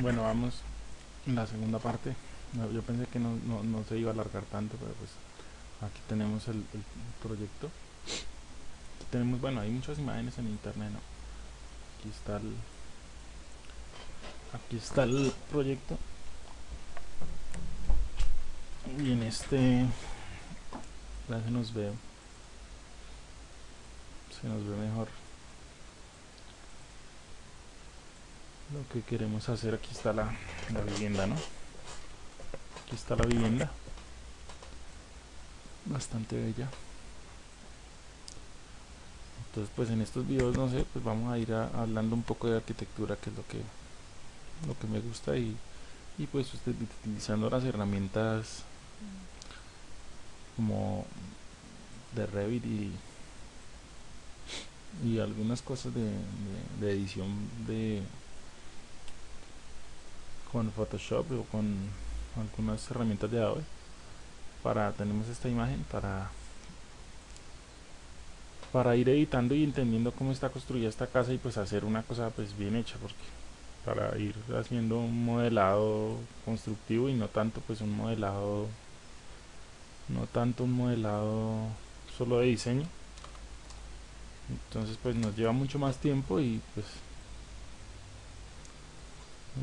Bueno, vamos en la segunda parte. Yo pensé que no, no- no se iba a alargar tanto, pero pues aquí tenemos el, el proyecto. Aquí tenemos, bueno, hay muchas imágenes en internet, ¿no? Aquí está el, aquí está el proyecto. Y en este, ya se nos ve, se nos ve mejor lo que queremos hacer. Aquí está la, la vivienda, ¿no? Aquí está la vivienda. Bastante bella. Entonces, pues en estos videos, no sé, pues vamos a ir hablando un poco de arquitectura, que es lo que, lo que me gusta y, y pues utilizando las herramientas como de Revit y, y algunas cosas de- de edición de con Photoshop o con algunas herramientas de Adobe para tenemos esta imagen para para ir editando y entendiendo cómo está construida esta casa y pues hacer una cosa pues bien hecha porque para ir haciendo un modelado constructivo y no tanto pues un modelado no tanto un modelado solo de diseño. Entonces pues nos lleva mucho más tiempo y pues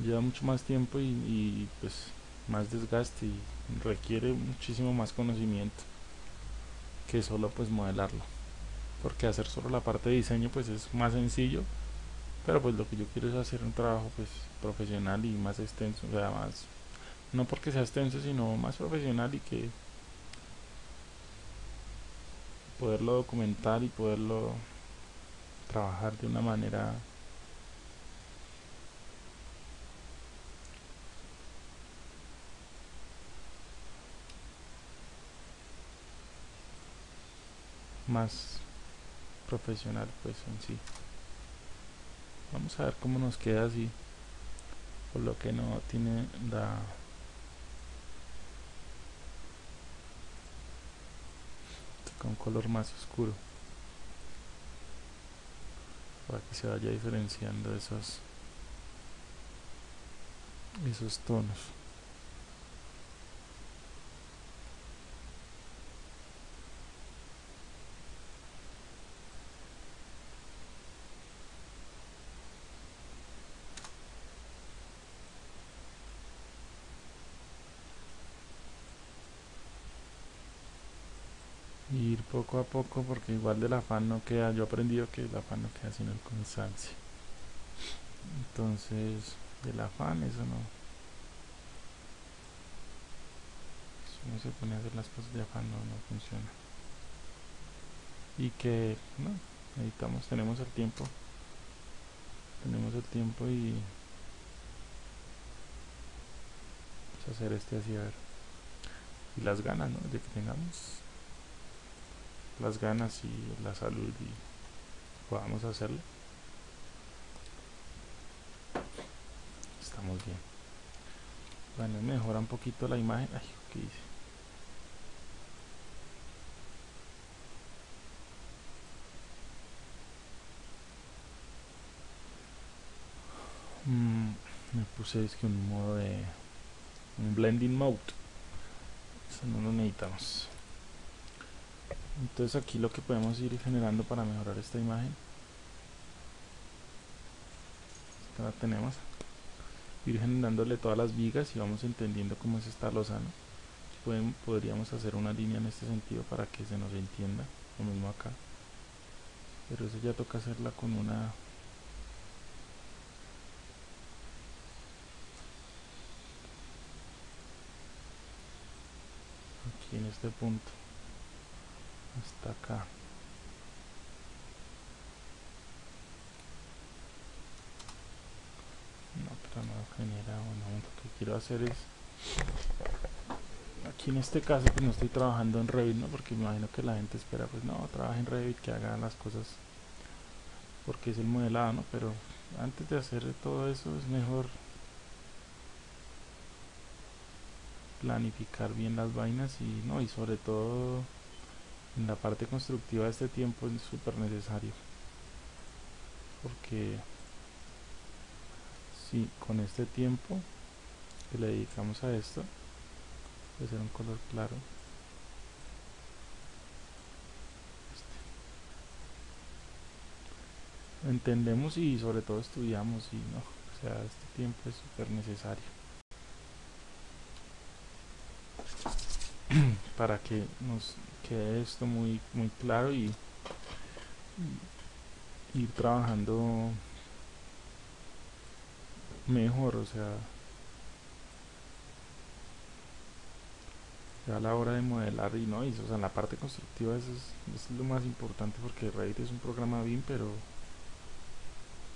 lleva mucho más tiempo y, y, pues más desgaste y requiere muchísimo más conocimiento que solo pues modelarlo. Porque hacer solo la parte de diseño pues es más sencillo pero pues lo que yo quiero es hacer un trabajo pues profesional y más extenso o sea más no porque sea extenso sino más profesional y que poderlo documentar y poderlo trabajar de una manera más profesional pues en sí. Vamos a ver cómo nos queda así por lo que no tiene la con color más oscuro. Para que se vaya diferenciando esos esos tonos y ir poco a poco porque igual del afán no queda. Yo he aprendido que el afán no queda sino el cansancio. Entonces del afán eso no. Si uno se pone a hacer las cosas de afán no, no funciona. Y que no necesitamos tenemos el tiempo. Tenemos el tiempo y pues, hacer este así a ver. Y las ganas ¿no? de que tengamos las ganas y la salud y podamos hacerlo. Estamos bien. Bueno mejora un poquito la imagen. Ay qué hice Mm, me puse es que un modo de un blending mode. Eso no lo necesitamos entonces aquí lo que podemos ir generando para mejorar esta imagen. Esta la tenemos. Ir generándole todas las vigas y vamos entendiendo cómo es esta Pueden, podríamos hacer una línea en este sentido para que se nos entienda lo mismo acá. Pero eso ya toca hacerla con una aquí en este punto hasta acá no pero no genera bueno lo que quiero hacer es aquí en este caso pues no estoy trabajando en Revit ¿no? porque me imagino que la gente espera pues no trabaja en Revit que haga las cosas porque es el modelado ¿no? pero antes de hacer todo eso es mejor planificar bien las vainas y no y sobre todo en la parte constructiva este tiempo es súper necesario porque si con este tiempo que le dedicamos a esto puede ser un color claro este. entendemos y sobre todo estudiamos y no o sea este tiempo es súper necesario para que nos quede esto muy muy claro y, ir trabajando mejor o sea ya a la hora de modelar y no y, o sea, en la parte constructiva eso es, es, lo más importante porque Revit es un programa BIM pero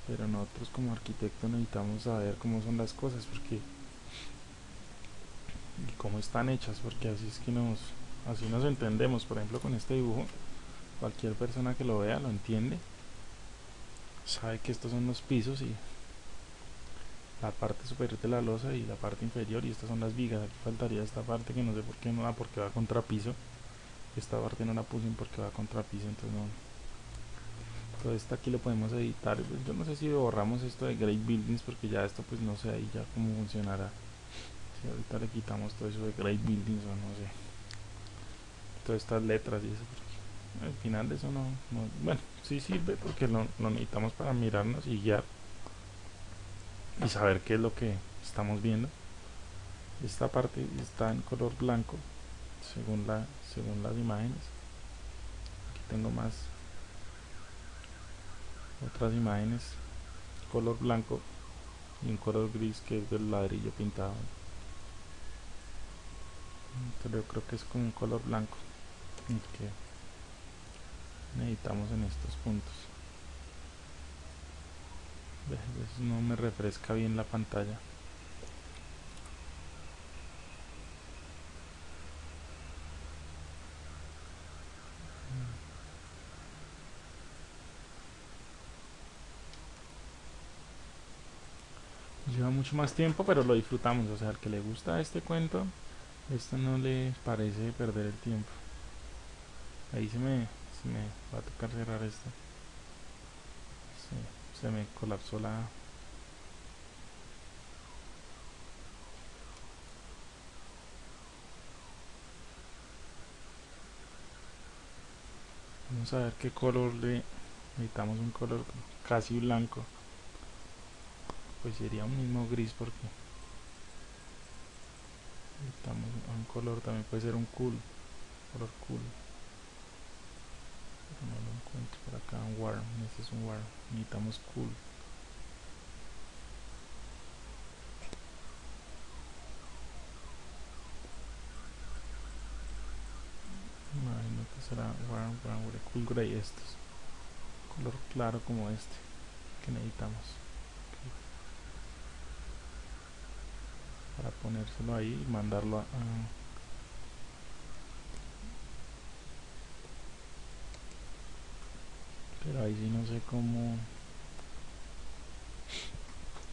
pero nosotros como arquitectos necesitamos saber cómo son las cosas porque y cómo están hechas porque así es que nos así nos entendemos. Por ejemplo con este dibujo cualquier persona que lo vea lo entiende sabe que estos son los pisos y la parte superior de la losa y la parte inferior y estas son las vigas. Aquí faltaría esta parte que no sé por qué no va porque va contra piso. Esta parte no la puse porque va contra piso entonces no. Todo esto aquí lo podemos editar. Yo no sé si borramos esto de Great Buildings porque ya esto pues no sé ahí ya cómo funcionará si ahorita le quitamos todo eso de Great Buildings o no sé. Todas estas letras y eso porque al final de eso no, no bueno sí sirve porque lo, lo necesitamos para mirarnos y guiar y saber qué es lo que estamos viendo. Esta parte está en color blanco según la según las imágenes. Aquí tengo más otras imágenes. Color blanco y un color gris que es del ladrillo pintado pero yo creo que es con un color blanco el que necesitamos en estos puntos. No me refresca bien la pantalla. Lleva mucho más tiempo pero lo disfrutamos. O sea al que le gusta este cuento esto no le parece perder el tiempo. Ahí se me, se me va a tocar cerrar esto. Se me colapsó la vamos a ver qué color le necesitamos un color casi blanco. Pues sería un mismo gris porque necesitamos un color también puede ser un cool color cool. No lo encuentro por acá un warm este es un warm necesitamos cool. Imagino que será warm with cool gray estos. Color claro como este que necesitamos ponérselo ahí y mandarlo a, pero ahí sí no sé cómo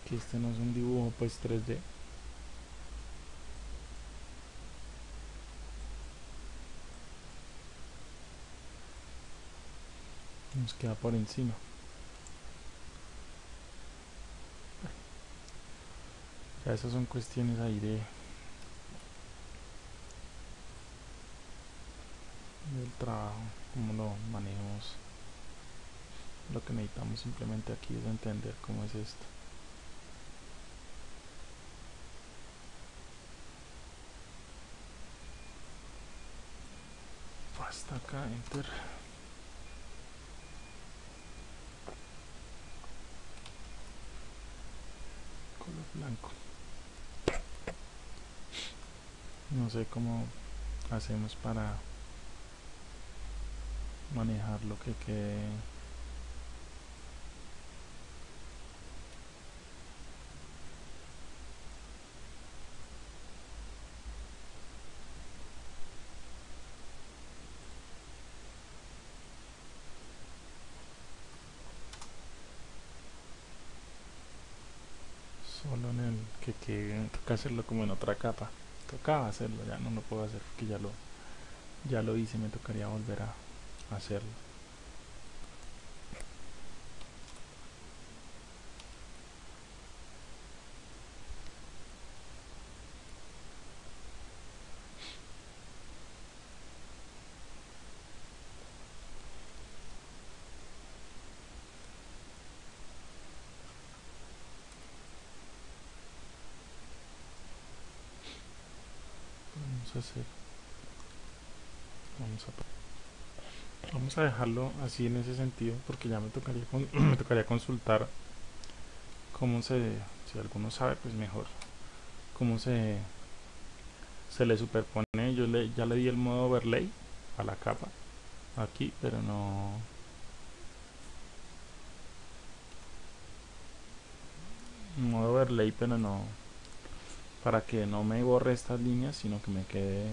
que este no es un dibujo pues 3D nos queda por encima ya esas son cuestiones ahí de del trabajo como lo manejamos. Lo que necesitamos simplemente aquí es entender cómo es esto. Hasta acá enter. Color blanco no sé cómo hacemos para manejar lo que quede. Solo en el que, que toca hacerlo como en otra capa tocaba hacerlo ya no lo puedo hacer porque ya lo ya lo hice me tocaría volver a hacerlo vamos a hacer. Vamos a dejarlo así en ese sentido porque ya me tocaría me tocaría consultar cómo se si alguno sabe pues mejor cómo se se le superpone. Yo le ya le di el modo overlay a la capa aquí pero no. Modo overlay pero no para que no me borre estas líneas sino que me quede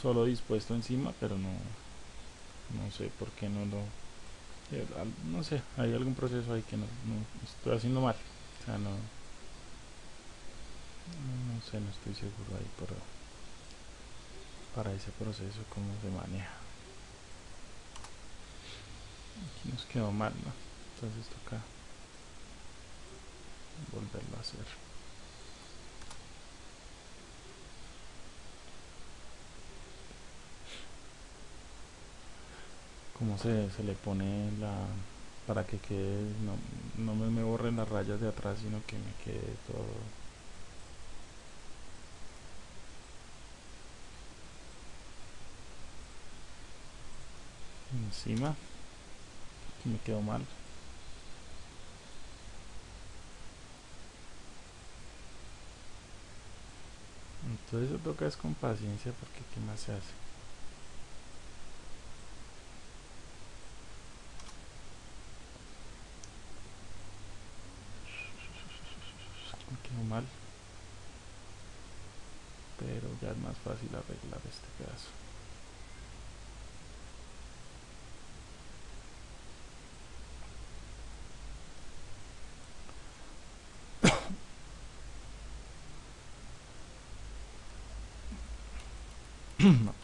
solo dispuesto encima pero no no sé por qué no lo eh, no sé hay algún proceso ahí que no, estoy haciendo mal. O sea no no sé no estoy seguro ahí pero para ese proceso cómo se maneja. Aquí nos quedó mal ¿no? entonces toca volverlo a hacer como se, se le pone la para que quede no, no me, me borren las rayas de atrás sino que me quede todo. Encima aquí me quedó mal. Entonces eso toca es con paciencia porque qué más se hace me quedó mal ya es más fácil arreglar este no.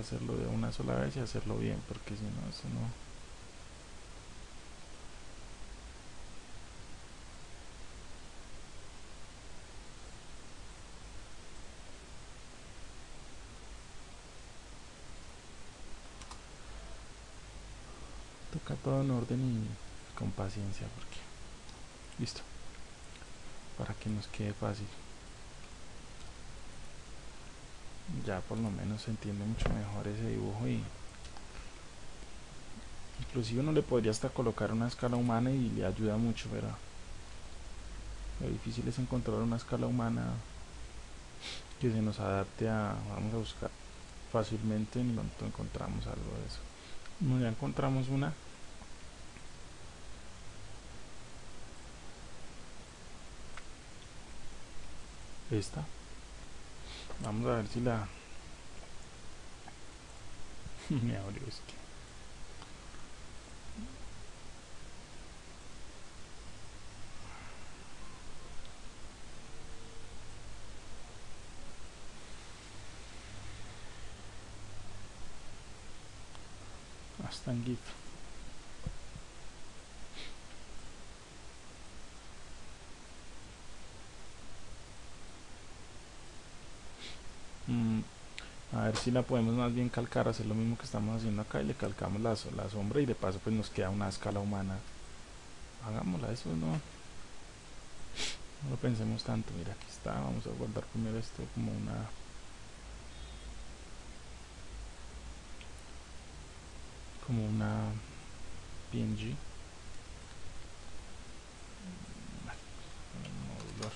Hacerlo de una sola vez y hacerlo bien, porque si no, eso no... toca todo en orden y con paciencia porque listo. Para que nos quede fácil ya por lo menos se entiende mucho mejor ese dibujo y inclusive uno le podría hasta colocar una escala humana y le ayuda mucho pero lo difícil es encontrar una escala humana que se nos adapte a vamos a buscar fácilmente en pronto encontramos algo de eso. Ya encontramos una. Esta vamos a ver si la me abrió esto hasta en GIF mm, a ver si la podemos más bien calcar hacer lo mismo que estamos haciendo acá y le calcamos la, la sombra y de paso pues nos queda una escala humana. Hagámosla eso no no lo pensemos tanto. Mira aquí está vamos a guardar primero esto como una como una PNG modular.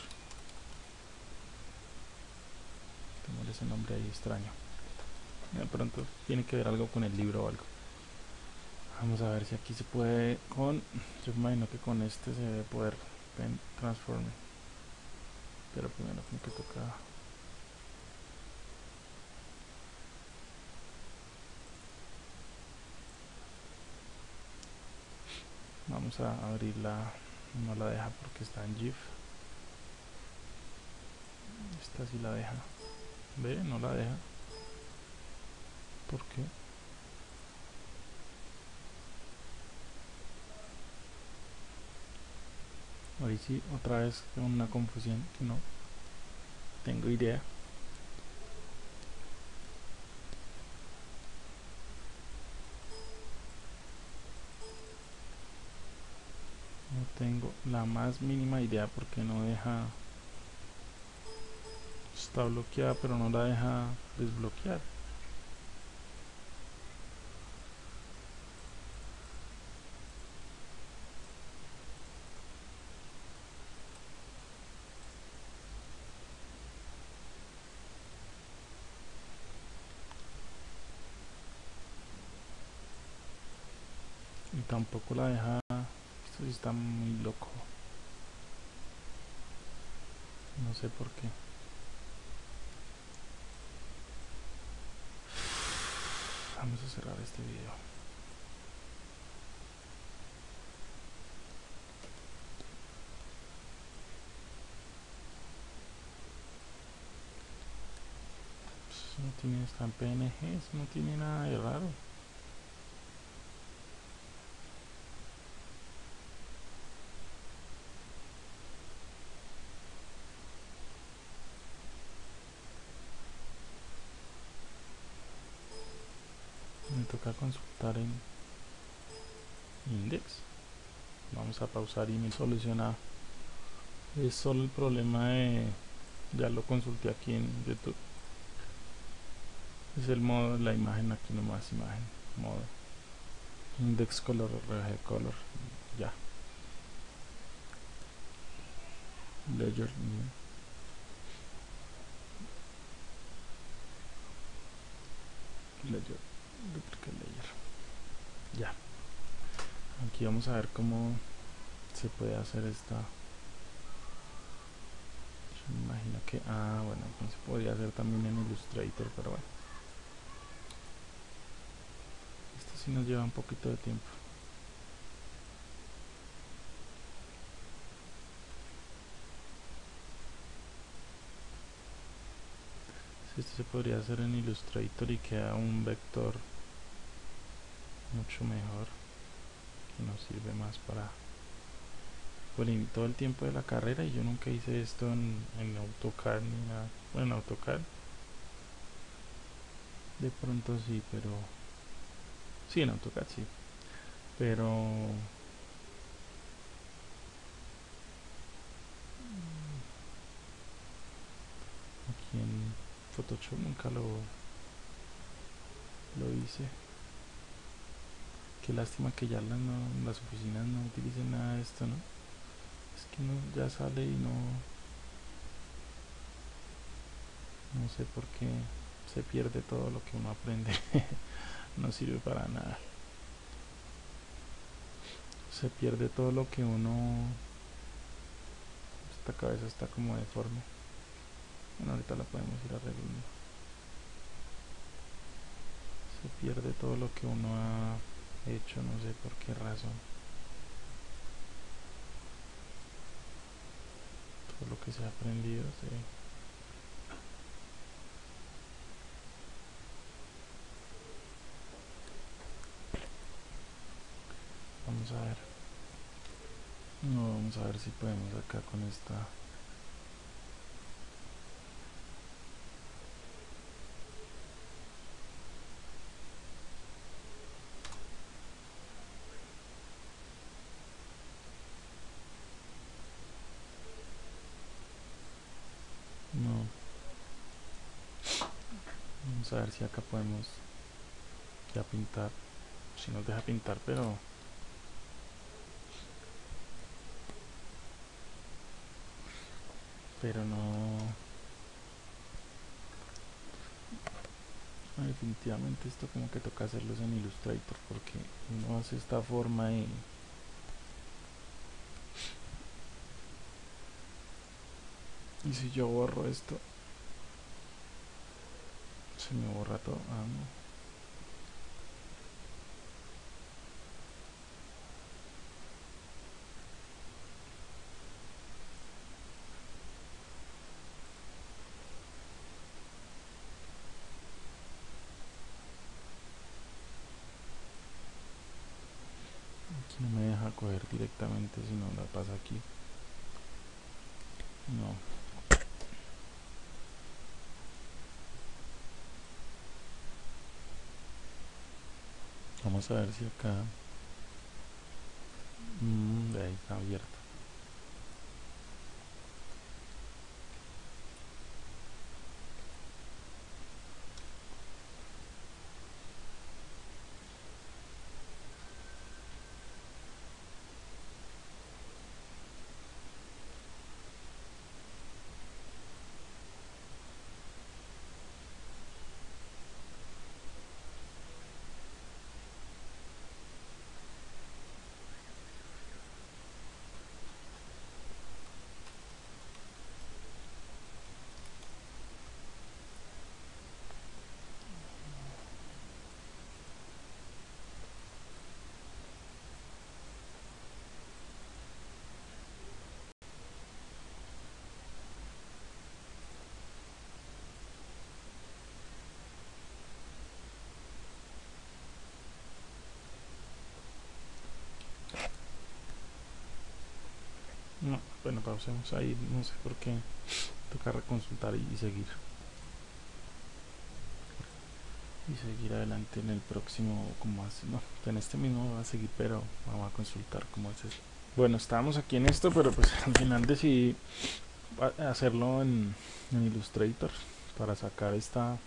Ese nombre ahí extraño de pronto tiene que ver algo con el libro o algo. Vamos a ver si aquí se puede con yo imagino que con este se debe poder transforme. Pero primero como que toca vamos a abrirla no la deja porque está en GIF. Esta sí la deja. Ve no la deja ¿Por qué? Ahí sí, otra vez una confusión que no tengo idea. No tengo la más mínima idea porque no deja... Está bloqueada pero no la deja desbloquear. Y tampoco la deja esto sí está muy loco. No sé por qué. Vamos a cerrar este video. No tiene está en PNG, no tiene nada de raro. Toca consultar en index. Vamos a pausar y me soluciona. Es solo el problema de ya lo consulté aquí en youtube. Es el modo la imagen aquí nomás imagen modo. Index color rg color ya. Ledger ledger. layer ya. Aquí vamos a ver cómo se puede hacer esta. Yo me imagino que ah bueno se podría hacer también en Illustrator pero bueno. Esto sí nos lleva un poquito de tiempo. Esto se podría hacer en Illustrator y queda un vector mucho mejor que nos sirve más para bueno, todo el tiempo de la carrera y yo nunca hice esto en, en AutoCAD ni nada. Bueno en AutoCAD de pronto sí pero sí en AutoCAD sí. Pero aquí en Photoshop nunca lo lo hice Qué lástima que ya las, las oficinas no utilicen nada de esto, ¿no? Es que no, ya sale y no... No sé por qué se pierde todo lo que uno aprende. no sirve para nada. Se pierde todo lo que uno... Esta cabeza está como deforme. Bueno, ahorita la podemos ir arreglando. Se pierde todo lo que uno ha hecho no sé por qué razón todo lo que se ha aprendido sí. vamos a ver no vamos a ver si podemos acá con esta a ver si acá podemos ya pintar. Si nos deja pintar pero pero no. Definitivamente esto como que toca hacerlos en Illustrator porque uno hace esta forma y y si yo borro esto se me borra todo. Ah, no. Aquí no me deja coger directamente, si no la pasa aquí. No. Vamos a ver si acá. Mm, ahí está abierta No, bueno, pausemos ahí, no sé por qué. Toca reconsultar y, seguir. Y seguir adelante en el próximo, como hace, no, en este mismo va a seguir, pero vamos a consultar cómo es eso. Bueno, estábamos aquí en esto, pero pues al final decidí hacerlo en, en Illustrator para sacar esta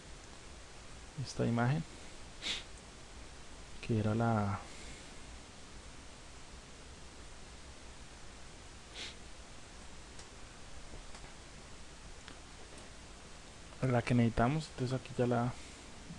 esta imagen que era la la que necesitamos entonces aquí ya la